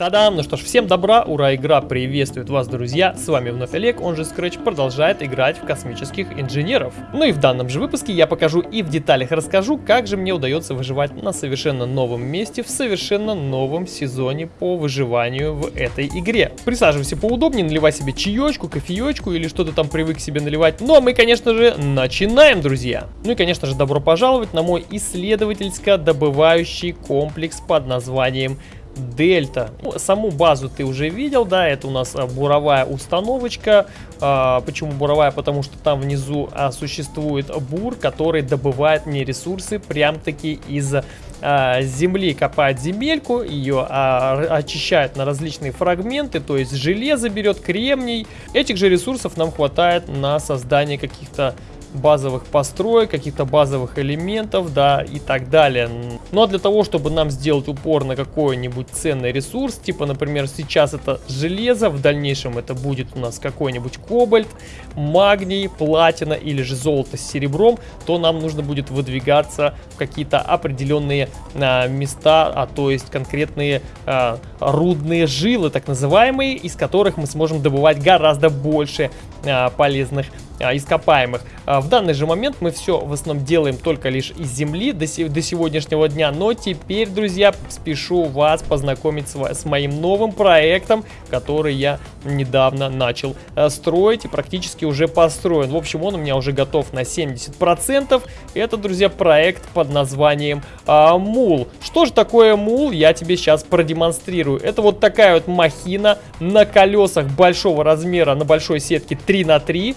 Тадам! Ну что ж, всем добра, ура, игра приветствует вас, друзья! С вами вновь Олег, он же Scratch, продолжает играть в космических инженеров. Ну и в данном же выпуске я покажу и в деталях расскажу, как же мне удается выживать на совершенно новом месте, в совершенно новом сезоне по выживанию в этой игре. Присаживайся поудобнее, наливай себе чаечку, кофеечку или что то там привык себе наливать. Ну а мы, конечно же, начинаем, друзья! Ну и, конечно же, добро пожаловать на мой исследовательско-добывающий комплекс под названием Дельта. Ну, саму базу ты уже видел, да, это у нас а, буровая установочка. А, почему буровая? Потому что там внизу а, существует бур, который добывает мне ресурсы прям-таки из а, земли. Копает земельку, ее а, очищает на различные фрагменты, то есть железо берет, кремний. Этих же ресурсов нам хватает на создание каких-то базовых построек, каких-то базовых элементов, да, и так далее. Но для того, чтобы нам сделать упор на какой-нибудь ценный ресурс, типа, например, сейчас это железо, в дальнейшем это будет у нас какой-нибудь кобальт, магний, платина или же золото с серебром, то нам нужно будет выдвигаться в какие-то определенные а, места, а то есть конкретные а, рудные жилы, так называемые, из которых мы сможем добывать гораздо больше а, полезных а, ископаемых. А, в данный же момент мы все в основном делаем только лишь из земли до, до сегодняшнего дня. Но теперь, друзья, спешу вас познакомить с, с моим новым проектом, который я недавно начал а, строить и практически уже построен. В общем, он у меня уже готов на 70%. Это, друзья, проект под названием а, Мул. Что же такое Мул, я тебе сейчас продемонстрирую. Это вот такая вот махина на колесах большого размера, на большой сетке 3 на 3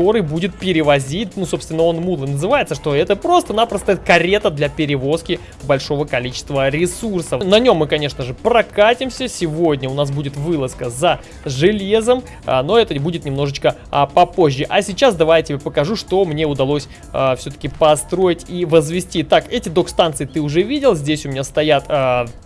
который будет перевозить, ну, собственно, он мул называется, что это просто-напросто карета для перевозки большого количества ресурсов. На нем мы, конечно же, прокатимся. Сегодня у нас будет вылазка за железом, а, но это будет немножечко а, попозже. А сейчас давай я покажу, что мне удалось а, все-таки построить и возвести. Так, эти док-станции ты уже видел. Здесь у меня стоят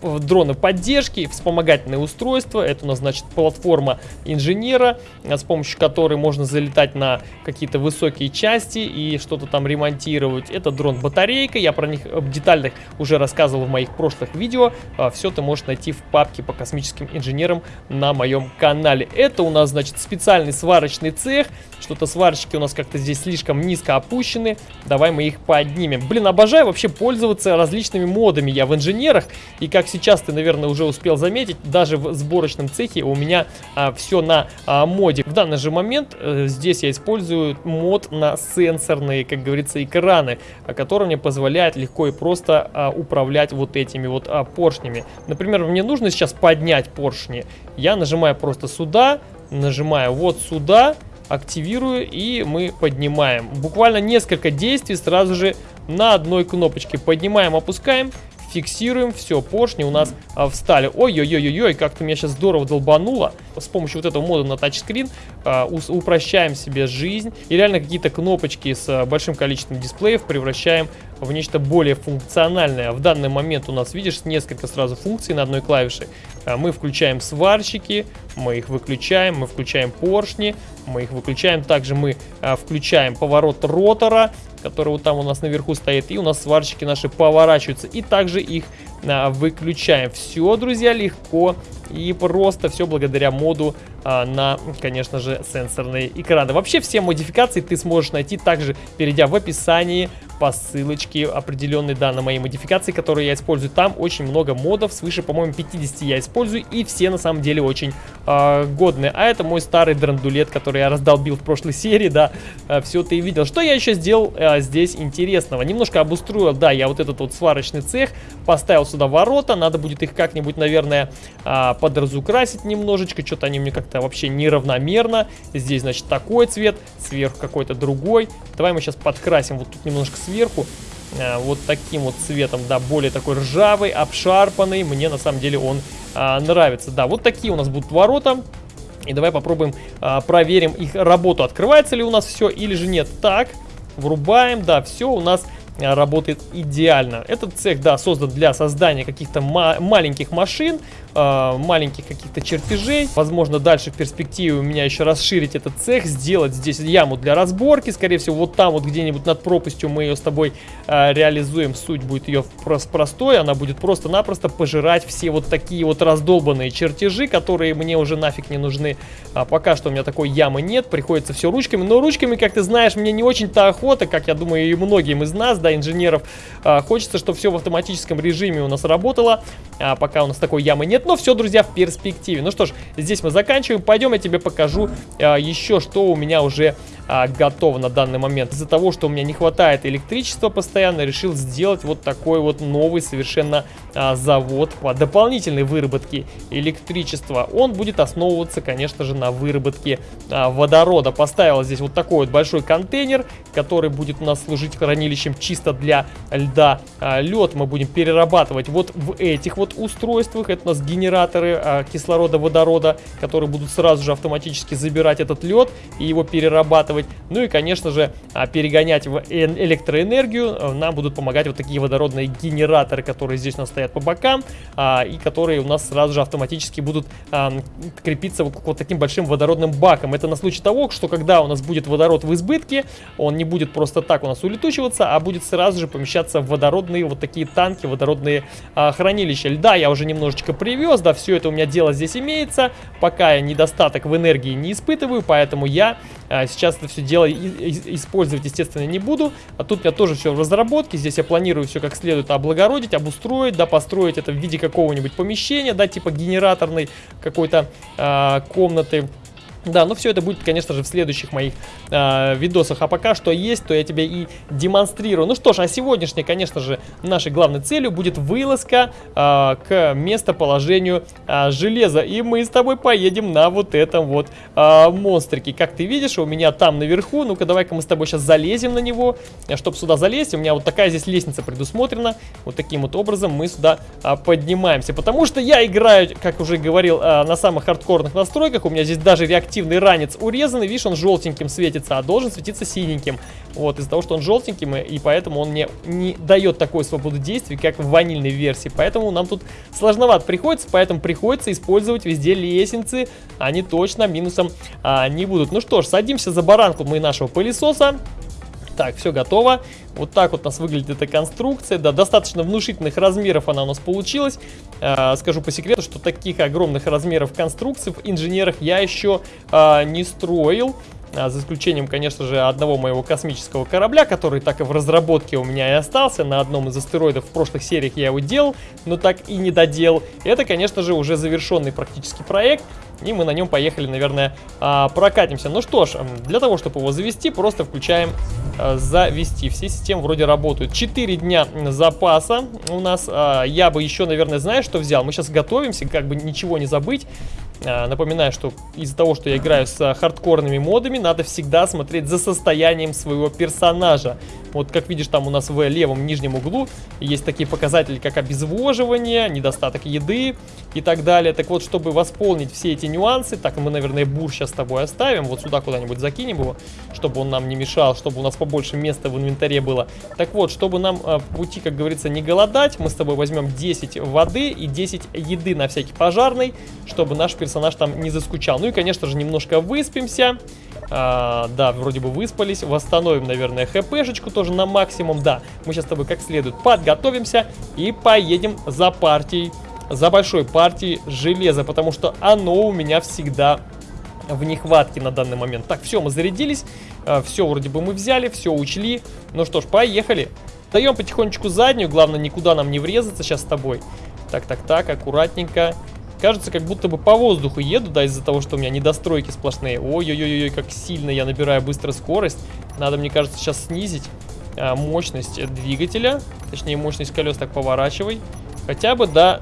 дроны поддержки, вспомогательные устройства. Это у нас, значит, платформа инженера, с помощью которой можно залетать на какие-то высокие части и что-то там ремонтировать. Это дрон-батарейка, я про них э, детально уже рассказывал в моих прошлых видео. А, Все ты можешь найти в папке по космическим инженерам на моем канале. Это у нас, значит, специальный сварочный цех. Что-то сварщики у нас как-то здесь слишком низко опущены. Давай мы их поднимем. Блин, обожаю вообще пользоваться различными модами я в инженерах. И как сейчас ты, наверное, уже успел заметить, даже в сборочном цехе у меня а, все на а, моде. В данный же момент а, здесь я использую использую мод на сенсорные, как говорится, экраны, который мне позволяет легко и просто а, управлять вот этими вот а, поршнями. Например, мне нужно сейчас поднять поршни. Я нажимаю просто сюда, нажимаю вот сюда, активирую и мы поднимаем. Буквально несколько действий сразу же на одной кнопочке. Поднимаем, опускаем фиксируем, все, поршни у нас а, встали. Ой-ой-ой-ой, как-то меня сейчас здорово долбануло. С помощью вот этого мода на тачскрин а, упрощаем себе жизнь. И реально какие-то кнопочки с а, большим количеством дисплеев превращаем в нечто более функциональное. В данный момент у нас, видишь, несколько сразу функций на одной клавише. А, мы включаем сварщики, мы их выключаем, мы включаем поршни, мы их выключаем. Также мы а, включаем поворот ротора, который вот там у нас наверху стоит. И у нас сварщики наши поворачиваются. И также их выключаем. Все, друзья, легко и просто все благодаря моду а, на, конечно же, сенсорные экраны. Вообще все модификации ты сможешь найти также, перейдя в описании по ссылочке определенной, да, на мои модификации, которые я использую. Там очень много модов, свыше, по-моему, 50 я использую, и все на самом деле очень э, годные. А это мой старый драндулет, который я раздолбил в прошлой серии, да, э, все ты видел. Что я еще сделал э, здесь интересного? Немножко обустроил, да, я вот этот вот сварочный цех, поставил сюда ворота, надо будет их как-нибудь, наверное, э, подразукрасить немножечко, что-то они мне как-то вообще неравномерно. Здесь, значит, такой цвет, сверху какой-то другой. Давай мы сейчас подкрасим вот тут немножко сверху э, вот таким вот цветом, да, более такой ржавый, обшарпанный. Мне на самом деле он а, нравится. Да, вот такие у нас будут ворота. И давай попробуем а, проверим их работу. Открывается ли у нас все или же нет. Так, врубаем, да, все у нас а, работает идеально. Этот цех, да, создан для создания каких-то ма маленьких машин, э, маленьких каких-то чертежей. Возможно, дальше в перспективе у меня еще расширить этот цех, сделать здесь яму для разборки. Скорее всего, вот там вот где-нибудь над пропастью мы ее с тобой э, реализуем. Суть будет ее прос простой. Она будет просто-напросто пожирать все вот такие вот раздолбанные чертежи, которые мне уже нафиг не нужны. А пока что у меня такой ямы нет. Приходится все ручками. Но ручками, как ты знаешь, мне не очень-то охота, как я думаю и многим из нас, да, инженеров. Э, хочется, чтобы все в автоматическом режиме у нас работало. А пока у нас такой ямы нет но все, друзья, в перспективе. Ну что ж, здесь мы заканчиваем. Пойдем, я тебе покажу а, еще, что у меня уже а, готово на данный момент. Из-за того, что у меня не хватает электричества постоянно, решил сделать вот такой вот новый совершенно а, завод по дополнительной выработке электричества. Он будет основываться, конечно же, на выработке а, водорода. Поставил здесь вот такой вот большой контейнер, который будет у нас служить хранилищем чисто для льда. А, лед мы будем перерабатывать вот в этих вот устройствах. Это у нас генераторы а, кислорода, водорода, которые будут сразу же автоматически забирать этот лед и его перерабатывать. Ну и, конечно же, а, перегонять в электроэнергию э, нам будут помогать вот такие водородные генераторы, которые здесь у нас стоят по бокам, а, и которые у нас сразу же автоматически будут а, крепиться вот, вот таким большим водородным баком. Это на случай того, что когда у нас будет водород в избытке, он не будет просто так у нас улетучиваться, а будет сразу же помещаться в водородные вот такие танки, водородные хранилища льда. Я уже немножечко привез, да, все это у меня дело здесь имеется, пока я недостаток в энергии не испытываю, поэтому я сейчас это все дело использовать, естественно, не буду. А тут у меня тоже все в разработке. Здесь я планирую все как следует облагородить, обустроить, да, построить это в виде какого-нибудь помещения, да, типа генераторной какой-то э, комнаты. Да, но все это будет, конечно же, в следующих моих э, видосах. А пока что есть, то я тебе и демонстрирую. Ну что ж, а сегодняшней, конечно же, нашей главной целью будет вылазка э, к местоположению э, железа. И мы с тобой поедем на вот этом вот э, монстрике. Как ты видишь, у меня там наверху. Ну-ка, давай-ка мы с тобой сейчас залезем на него. Чтобы сюда залезть, у меня вот такая здесь лестница предусмотрена. Вот таким вот образом мы сюда э, поднимаемся. Потому что я играю, как уже говорил, э, на самых хардкорных настройках. У меня здесь даже реактивный активный ранец урезанный, видишь, он желтеньким светится, а должен светиться синеньким. Вот, из-за того, что он желтеньким, и поэтому он мне не дает такой свободы действий, как в ванильной версии. Поэтому нам тут сложновато приходится, поэтому приходится использовать везде лестницы. Они точно минусом а, не будут. Ну что ж, садимся за баранку мы нашего пылесоса. Так, все готово. Вот так вот у нас выглядит эта конструкция. Да, достаточно внушительных размеров она у нас получилась. Э, скажу по секрету, что таких огромных размеров конструкций в инженерах я еще э, не строил. А, за исключением, конечно же, одного моего космического корабля, который так и в разработке у меня и остался. На одном из астероидов в прошлых сериях я его делал, но так и не доделал. Это, конечно же, уже завершенный практически проект. И мы на нем поехали, наверное, а, прокатимся. Ну что ж, для того, чтобы его завести, просто включаем а, завести. Все системы вроде работают. 4 дня запаса у нас. Я бы еще, наверное, знаешь, что взял? Мы сейчас готовимся, как бы ничего не забыть. А, напоминаю, что из-за того, что я играю с хардкорными модами, надо всегда смотреть за состоянием своего персонажа. Вот как видишь, там у нас в левом нижнем углу есть такие показатели, как обезвоживание, недостаток еды и так далее. Так вот, чтобы восполнить все эти нюансы, так мы, наверное, бур сейчас с тобой оставим, вот сюда куда-нибудь закинем его, чтобы он нам не мешал, чтобы у нас побольше места в инвентаре было. Так вот, чтобы нам э, пути, как говорится, не голодать, мы с тобой возьмем 10 воды и 10 еды на всякий пожарный, чтобы наш персонаж там не заскучал. Ну и, конечно же, немножко выспимся. А, да, вроде бы выспались. Восстановим, наверное, хпшечку тоже на максимум. Да, мы сейчас с тобой как следует подготовимся и поедем за партией, за большой партией железа, потому что оно у меня всегда в нехватке на данный момент. Так, все, мы зарядились, а, все вроде бы мы взяли, все учли. Ну что ж, поехали. Даем потихонечку заднюю, главное никуда нам не врезаться сейчас с тобой. Так, так, так, аккуратненько. Кажется, как будто бы по воздуху еду, да, из-за того, что у меня недостройки сплошные. Ой-ой-ой, как сильно я набираю быстро скорость. Надо, мне кажется, сейчас снизить а, мощность двигателя. Точнее, мощность колес так поворачивай. Хотя бы до,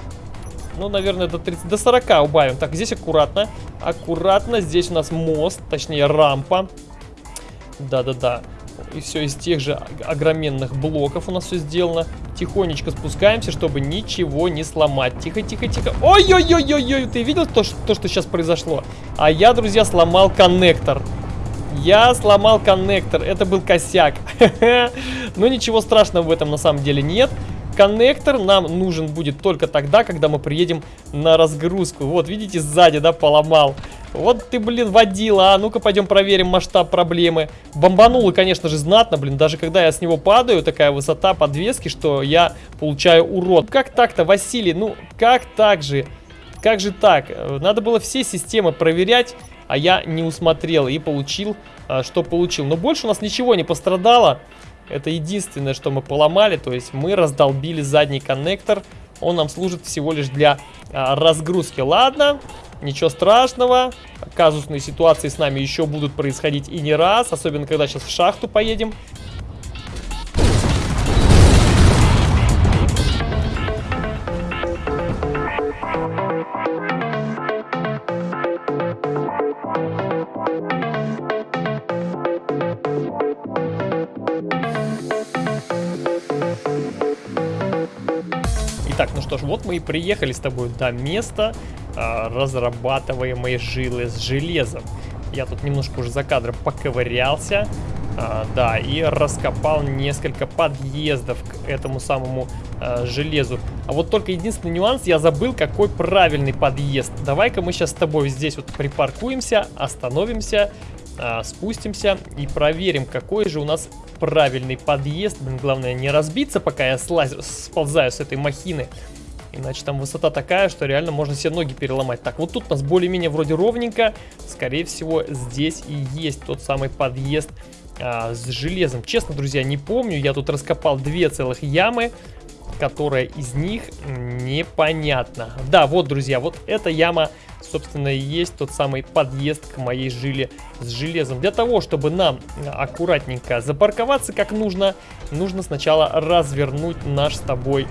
ну, наверное, до, 30, до 40 убавим. Так, здесь аккуратно. Аккуратно. Здесь у нас мост, точнее, рампа. Да-да-да. И все из тех же огроменных блоков у нас все сделано. Тихонечко спускаемся, чтобы ничего не сломать. Тихо, тихо, тихо. Ой-ой-ой-ой-ой, ты видел то, что, то, что сейчас произошло? А я, друзья, сломал коннектор. Я сломал коннектор, это был косяк. Но ничего страшного в этом на самом деле нет. Коннектор нам нужен будет только тогда, когда мы приедем на разгрузку. Вот, видите, сзади, да, поломал. Вот ты, блин, водила. А ну-ка пойдем проверим масштаб проблемы. Бомбануло, конечно же, знатно, блин. Даже когда я с него падаю, такая высота подвески, что я получаю урод. Как так-то, Василий? Ну, как так же? Как же так? Надо было все системы проверять, а я не усмотрел и получил, а, что получил. Но больше у нас ничего не пострадало. Это единственное, что мы поломали. То есть мы раздолбили задний коннектор. Он нам служит всего лишь для а, разгрузки. Ладно, ничего страшного. Казусные ситуации с нами еще будут происходить и не раз. Особенно, когда сейчас в шахту поедем. Ну что вот мы и приехали с тобой до места э, разрабатываемой жилы с железом. Я тут немножко уже за кадром поковырялся, э, да, и раскопал несколько подъездов к этому самому э, железу. А вот только единственный нюанс, я забыл, какой правильный подъезд. Давай-ка мы сейчас с тобой здесь вот припаркуемся, остановимся, спустимся и проверим, какой же у нас правильный подъезд. Главное не разбиться, пока я слазю, сползаю с этой махины. Иначе там высота такая, что реально можно себе ноги переломать. Так, вот тут у нас более-менее вроде ровненько. Скорее всего, здесь и есть тот самый подъезд а, с железом. Честно, друзья, не помню. Я тут раскопал две целых ямы которая из них непонятна. Да, вот, друзья, вот эта яма, собственно, и есть тот самый подъезд к моей жиле с железом. Для того, чтобы нам аккуратненько запарковаться как нужно, нужно сначала развернуть наш с тобой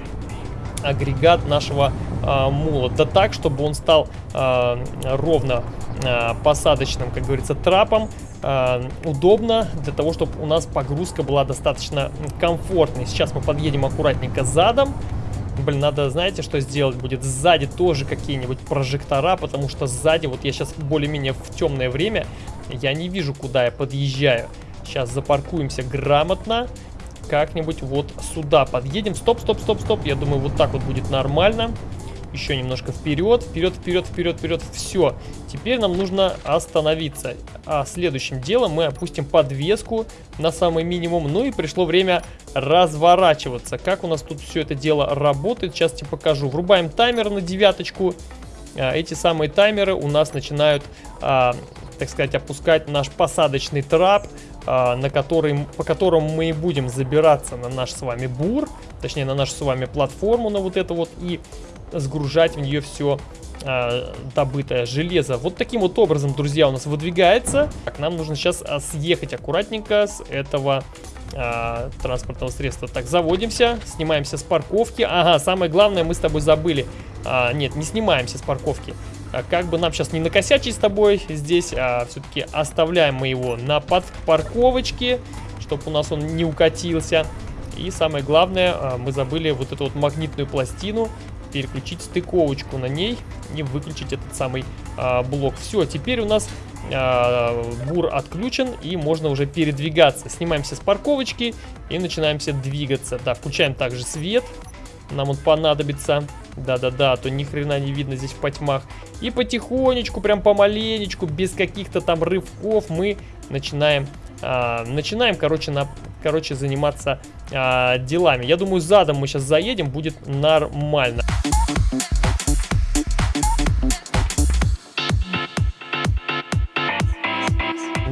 агрегат нашего э, мула. Да так, чтобы он стал э, ровно э, посадочным, как говорится, трапом. Э, удобно для того, чтобы у нас погрузка была достаточно комфортной. Сейчас мы подъедем аккуратненько задом. Блин, надо, знаете, что сделать будет? Сзади тоже какие-нибудь прожектора, потому что сзади, вот я сейчас более-менее в темное время, я не вижу, куда я подъезжаю. Сейчас запаркуемся грамотно как-нибудь вот сюда подъедем. Стоп, стоп, стоп, стоп. Я думаю, вот так вот будет нормально. Еще немножко вперед, вперед, вперед, вперед, вперед. Все. Теперь нам нужно остановиться. А следующим делом мы опустим подвеску на самый минимум. Ну и пришло время разворачиваться. Как у нас тут все это дело работает, сейчас тебе покажу. Врубаем таймер на девяточку. А, эти самые таймеры у нас начинают, а, так сказать, опускать наш посадочный трап. А, на который, по которому мы и будем забираться на наш с вами бур, точнее на нашу с вами платформу, на вот это вот, и сгружать в нее все а, добытое железо. Вот таким вот образом, друзья, у нас выдвигается. Так, нам нужно сейчас а, съехать аккуратненько с этого а, транспортного средства. Так, заводимся, снимаемся с парковки. Ага, самое главное мы с тобой забыли. А, нет, не снимаемся с парковки. А как бы нам сейчас не накосячить с тобой здесь, а все-таки оставляем мы его на подпарковочке, чтобы у нас он не укатился. И самое главное, а, мы забыли вот эту вот магнитную пластину переключить стыковочку на ней и выключить этот самый а, блок. Все, теперь у нас бур отключен и можно уже передвигаться. Снимаемся с парковочки и начинаемся двигаться. Да, включаем также свет, нам он понадобится. Да-да-да, а то ни хрена не видно здесь в потьмах. И потихонечку, прям помаленечку, без каких-то там рывков мы начинаем, а, начинаем, короче, на, короче, заниматься а, делами. Я думаю, задом мы сейчас заедем, будет нормально.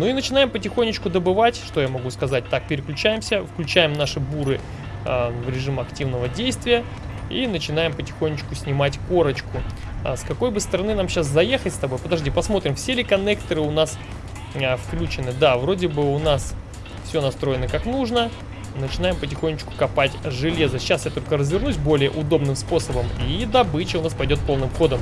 Ну и начинаем потихонечку добывать, что я могу сказать. Так, переключаемся, включаем наши буры э, в режим активного действия. И начинаем потихонечку снимать корочку. А с какой бы стороны нам сейчас заехать с тобой? Подожди, посмотрим, все ли коннекторы у нас а, включены. Да, вроде бы у нас все настроено как нужно. Начинаем потихонечку копать железо. Сейчас я только развернусь более удобным способом. И добыча у нас пойдет полным ходом.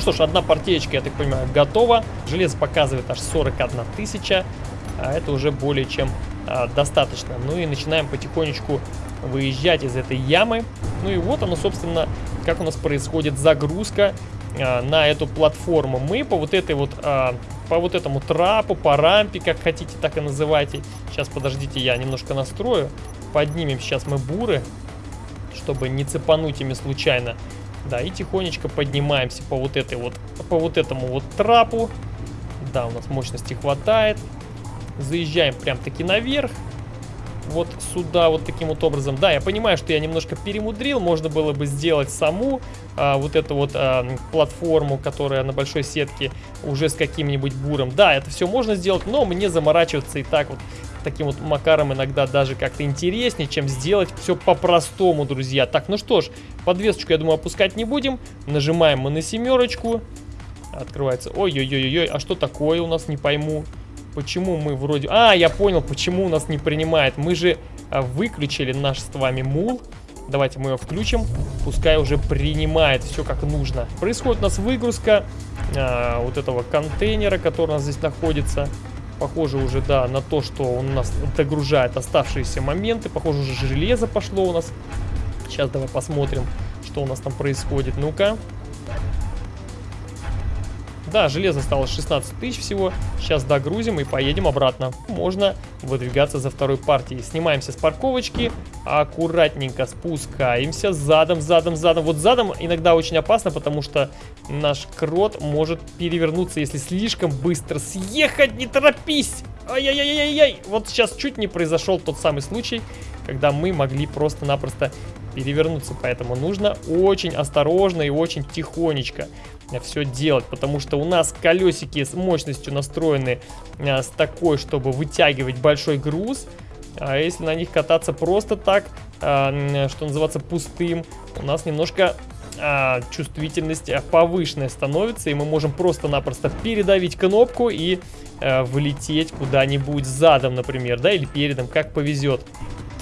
Что ж, одна партеечка, я так понимаю, готова. Железо показывает аж 41 тысяча. А это уже более чем а, достаточно. Ну и начинаем потихонечку выезжать из этой ямы. Ну и вот оно, собственно, как у нас происходит загрузка а, на эту платформу. Мы по вот этой вот, а, по вот этому трапу, по рампе, как хотите, так и называйте. Сейчас, подождите, я немножко настрою. Поднимем сейчас мы буры, чтобы не цепануть ими случайно. Да, и тихонечко поднимаемся по вот этой вот, по вот этому вот трапу. Да, у нас мощности хватает. Заезжаем прям таки наверх вот сюда вот таким вот образом. Да, я понимаю, что я немножко перемудрил, можно было бы сделать саму а, вот эту вот а, платформу, которая на большой сетке уже с каким-нибудь буром. Да, это все можно сделать, но мне заморачиваться и так вот таким вот макаром иногда даже как-то интереснее, чем сделать все по-простому, друзья. Так, ну что ж, подвесочку, я думаю, опускать не будем. Нажимаем мы на семерочку. Открывается. Ой-ой-ой-ой, а что такое у нас, не пойму. Почему мы вроде... А, я понял, почему у нас не принимает. Мы же а, выключили наш с вами мул. Давайте мы его включим. Пускай уже принимает все как нужно. Происходит у нас выгрузка а, вот этого контейнера, который у нас здесь находится. Похоже уже, да, на то, что он у нас догружает оставшиеся моменты. Похоже, уже железо пошло у нас. Сейчас давай посмотрим, что у нас там происходит. Ну-ка. Да, железо стало 16 тысяч всего. Сейчас догрузим и поедем обратно. Можно выдвигаться за второй партией. Снимаемся с парковочки, аккуратненько спускаемся задом, задом, задом. Вот задом иногда очень опасно, потому что наш крот может перевернуться, если слишком быстро съехать. Не торопись! Ай-яй-яй-яй-яй! Вот сейчас чуть не произошел тот самый случай, когда мы могли просто-напросто перевернуться. Поэтому нужно очень осторожно и очень тихонечко все делать, потому что у нас колесики с мощностью настроены а, с такой, чтобы вытягивать большой груз, а если на них кататься просто так, а, что называется пустым, у нас немножко а, чувствительность повышенная становится, и мы можем просто-напросто передавить кнопку и влететь куда-нибудь задом, например, да, или передом, как повезет.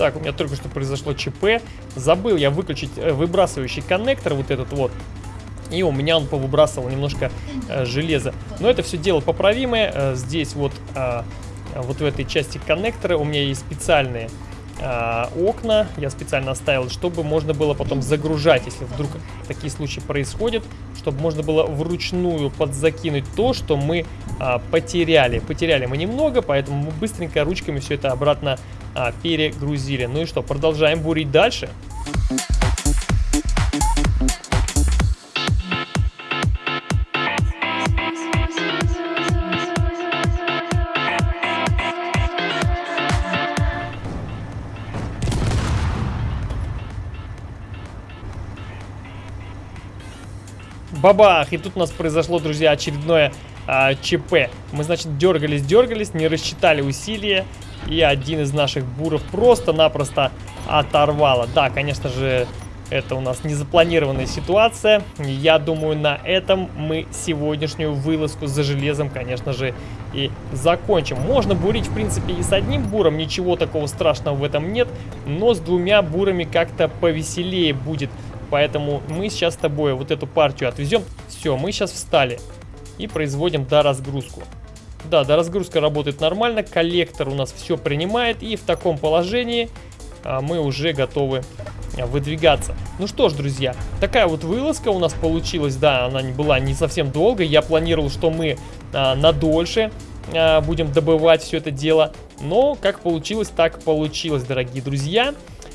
Так, у меня только что произошло ЧП. Забыл я выключить э, выбрасывающий коннектор, вот этот вот. И у меня он повыбрасывал немножко э, железа. Но это все дело поправимое. Э, здесь вот, э, вот в этой части коннектора у меня есть специальные э, окна. Я специально оставил, чтобы можно было потом загружать, если вдруг такие случаи происходят. Чтобы можно было вручную подзакинуть то, что мы э, потеряли. Потеряли мы немного, поэтому мы быстренько ручками все это обратно э, перегрузили. Ну и что, продолжаем бурить дальше. Дальше. Бабах! И тут у нас произошло, друзья, очередное а, ЧП. Мы, значит, дергались, дергались, не рассчитали усилия. И один из наших буров просто-напросто оторвало. Да, конечно же, это у нас незапланированная ситуация. Я думаю, на этом мы сегодняшнюю вылазку за железом, конечно же, и закончим. Можно бурить, в принципе, и с одним буром. Ничего такого страшного в этом нет. Но с двумя бурами как-то повеселее будет. Поэтому мы сейчас с тобой вот эту партию отвезем. Все, мы сейчас встали и производим доразгрузку. Да, доразгрузка работает нормально, коллектор у нас все принимает, и в таком положении а, мы уже готовы а, выдвигаться. Ну что ж, друзья, такая вот вылазка у нас получилась, да, она не была не совсем долгой, я планировал, что мы а, на дольше а, будем добывать все это дело, но как получилось, так получилось, дорогие друзья.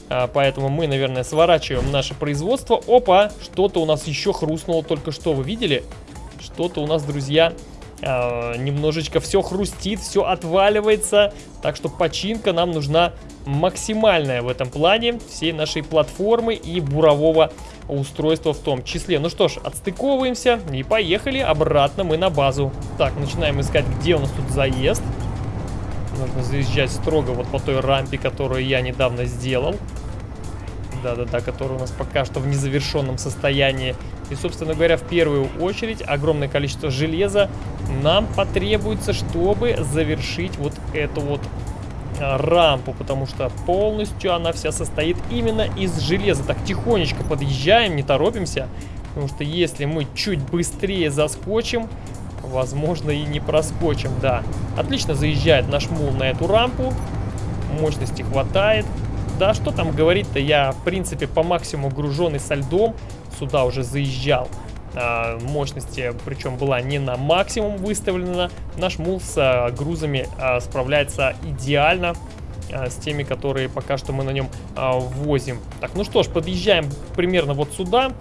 А, поэтому мы, наверное, сворачиваем наше производство. Опа, что-то у нас еще хрустнуло только что, вы видели? Что-то у нас, друзья, а, немножечко все хрустит, все отваливается. Так что починка нам нужна максимальная в этом плане всей нашей платформы и бурового устройства в том числе. Ну что ж, отстыковываемся и поехали обратно мы на базу. Так, начинаем искать, где у нас тут заезд. Нужно заезжать строго вот по той рампе, которую я недавно сделал. Да-да-да, которая у нас пока что в незавершенном состоянии. И, собственно говоря, в первую очередь огромное количество железа нам потребуется, чтобы завершить вот эту вот а, рампу, потому что полностью она вся состоит именно из железа. Так, тихонечко подъезжаем, не торопимся. Потому что если мы чуть быстрее заскочим, возможно и не проскочим, да. Отлично заезжает наш мул на эту рампу. Мощности хватает. Да, что там говорить-то, я, в принципе, по максимуму груженный со льдом сюда уже заезжал. А, мощности, причем была не на максимум выставлена. Наш мул с а, грузами а, справляется идеально а, с теми, которые пока что мы на нем а, возим. Так, ну что ж, подъезжаем примерно вот сюда.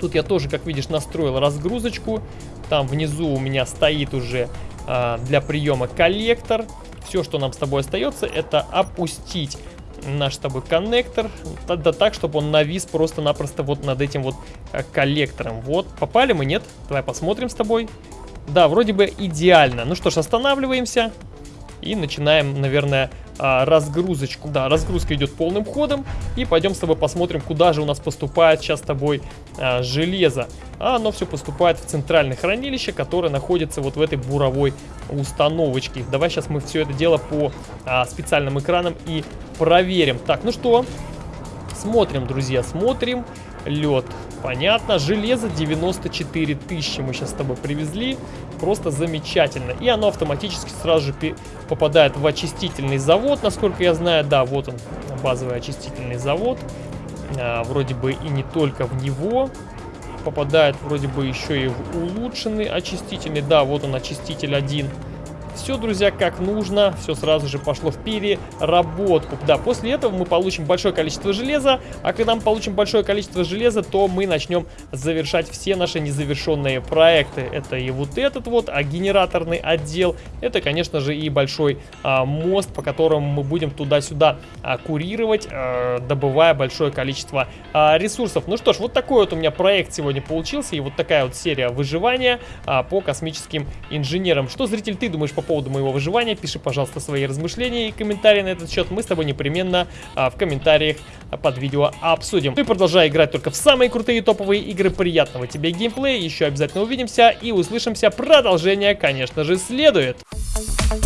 Тут я тоже, как видишь, настроил разгрузочку. Там внизу у меня стоит уже а, для приема коллектор. Все, что нам с тобой остается, это опустить наш с тобой коннектор, да так, чтобы он навис просто-напросто вот над этим вот а, коллектором. Вот, попали мы, нет? Давай посмотрим с тобой. Да, вроде бы идеально. Ну что ж, останавливаемся и начинаем, наверное, а, разгрузочку. Да, разгрузка идет полным ходом. И пойдем с тобой посмотрим, куда же у нас поступает сейчас с тобой а, железо. А оно все поступает в центральное хранилище, которое находится вот в этой буровой установочке. Давай сейчас мы все это дело по а, специальным экранам и проверим. Так, ну что, смотрим, друзья, смотрим. Лед, понятно. Железо 94 тысячи мы сейчас с тобой привезли. Просто замечательно. И оно автоматически сразу же попадает в очистительный завод, насколько я знаю. Да, вот он, базовый очистительный завод. А, вроде бы и не только в него попадает, вроде бы еще и в улучшенный очистительный. Да, вот он очиститель один. Все, друзья, как нужно, все сразу же пошло в переработку. Да, после этого мы получим большое количество железа, а когда мы получим большое количество железа, то мы начнем завершать все наши незавершенные проекты. Это и вот этот вот, а генераторный отдел, это, конечно же, и большой а, мост, по которому мы будем туда-сюда а, курировать, а, добывая большое количество а, ресурсов. Ну что ж, вот такой вот у меня проект сегодня получился, и вот такая вот серия выживания а, по космическим инженерам. Что, зритель, ты думаешь по поводу моего выживания, пиши, пожалуйста, свои размышления и комментарии на этот счет. Мы с тобой непременно а, в комментариях под видео обсудим. Ну и продолжай играть только в самые крутые топовые игры. Приятного тебе геймплея, еще обязательно увидимся и услышимся. Продолжение, конечно же, следует. Thank